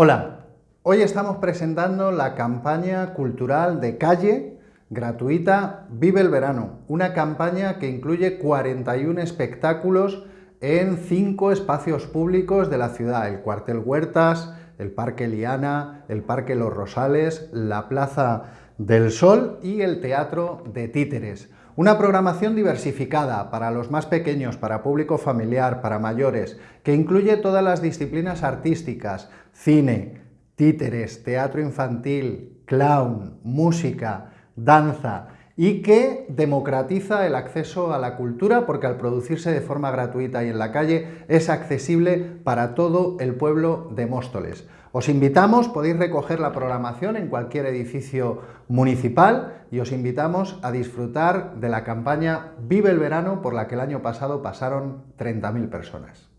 Hola, hoy estamos presentando la campaña cultural de calle gratuita Vive el Verano, una campaña que incluye 41 espectáculos en cinco espacios públicos de la ciudad, el Cuartel Huertas, el Parque Liana, el Parque Los Rosales, la Plaza del Sol y el Teatro de Títeres. Una programación diversificada para los más pequeños, para público familiar, para mayores, que incluye todas las disciplinas artísticas, cine, títeres, teatro infantil, clown, música, danza, y que democratiza el acceso a la cultura porque al producirse de forma gratuita y en la calle es accesible para todo el pueblo de Móstoles. Os invitamos, podéis recoger la programación en cualquier edificio municipal y os invitamos a disfrutar de la campaña Vive el Verano por la que el año pasado pasaron 30.000 personas.